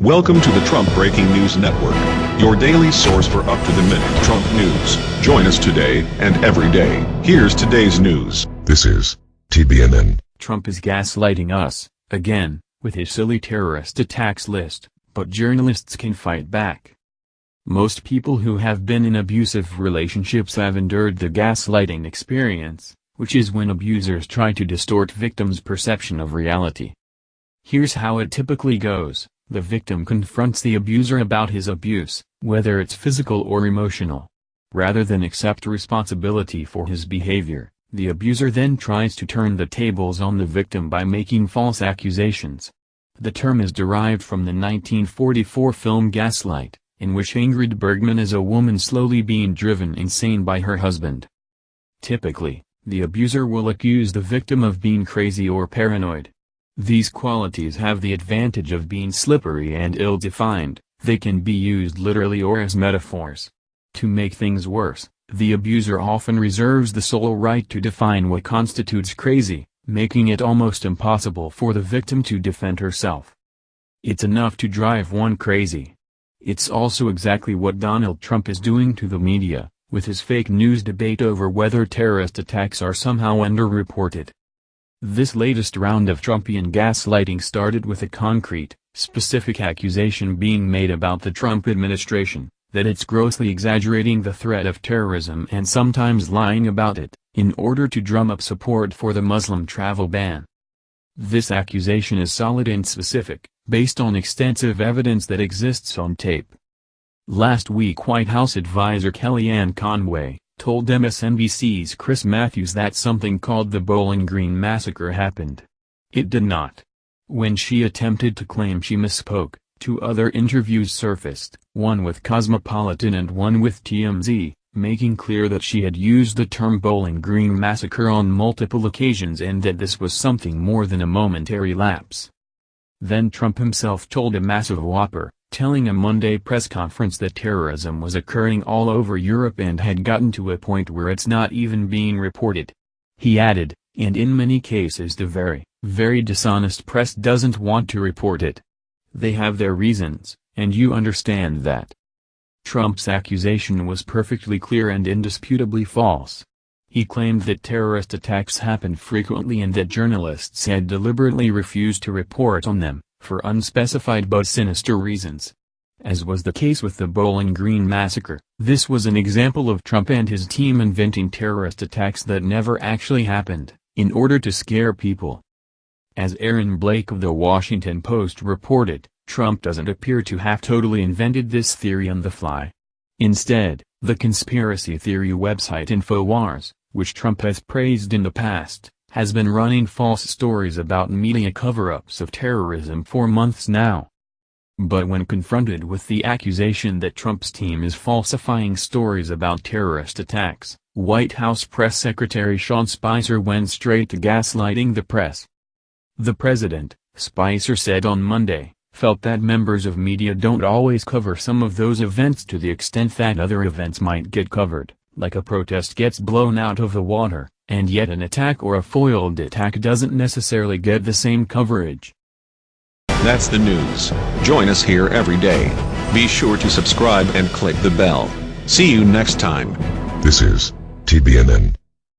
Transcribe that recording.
Welcome to the Trump Breaking News Network, your daily source for up-to-the-minute Trump news. Join us today and every day. Here's today's news. This is TBNN. Trump is gaslighting us, again, with his silly terrorist attacks list, but journalists can fight back. Most people who have been in abusive relationships have endured the gaslighting experience, which is when abusers try to distort victims' perception of reality. Here's how it typically goes. The victim confronts the abuser about his abuse, whether it's physical or emotional. Rather than accept responsibility for his behavior, the abuser then tries to turn the tables on the victim by making false accusations. The term is derived from the 1944 film Gaslight, in which Ingrid Bergman is a woman slowly being driven insane by her husband. Typically, the abuser will accuse the victim of being crazy or paranoid, these qualities have the advantage of being slippery and ill-defined, they can be used literally or as metaphors. To make things worse, the abuser often reserves the sole right to define what constitutes crazy, making it almost impossible for the victim to defend herself. It's enough to drive one crazy. It's also exactly what Donald Trump is doing to the media, with his fake news debate over whether terrorist attacks are somehow underreported. This latest round of Trumpian gaslighting started with a concrete, specific accusation being made about the Trump administration, that it's grossly exaggerating the threat of terrorism and sometimes lying about it, in order to drum up support for the Muslim travel ban. This accusation is solid and specific, based on extensive evidence that exists on tape. Last week White House advisor Kellyanne Conway, told MSNBC's Chris Matthews that something called the Bowling Green Massacre happened. It did not. When she attempted to claim she misspoke, two other interviews surfaced, one with Cosmopolitan and one with TMZ, making clear that she had used the term Bowling Green Massacre on multiple occasions and that this was something more than a momentary lapse. Then Trump himself told a massive whopper, telling a Monday press conference that terrorism was occurring all over Europe and had gotten to a point where it's not even being reported. He added, and in many cases the very, very dishonest press doesn't want to report it. They have their reasons, and you understand that. Trump's accusation was perfectly clear and indisputably false. He claimed that terrorist attacks happen frequently and that journalists had deliberately refused to report on them for unspecified but sinister reasons. As was the case with the Bowling Green massacre, this was an example of Trump and his team inventing terrorist attacks that never actually happened, in order to scare people. As Aaron Blake of The Washington Post reported, Trump doesn't appear to have totally invented this theory on the fly. Instead, the conspiracy theory website InfoWars, which Trump has praised in the past, has been running false stories about media cover-ups of terrorism for months now. But when confronted with the accusation that Trump's team is falsifying stories about terrorist attacks, White House Press Secretary Sean Spicer went straight to gaslighting the press. The president, Spicer said on Monday, felt that members of media don't always cover some of those events to the extent that other events might get covered, like a protest gets blown out of the water, and yet an attack or a foiled attack doesn't necessarily get the same coverage. That's the news. Join us here every day. Be sure to subscribe and click the bell. See you next time. This is TBNN.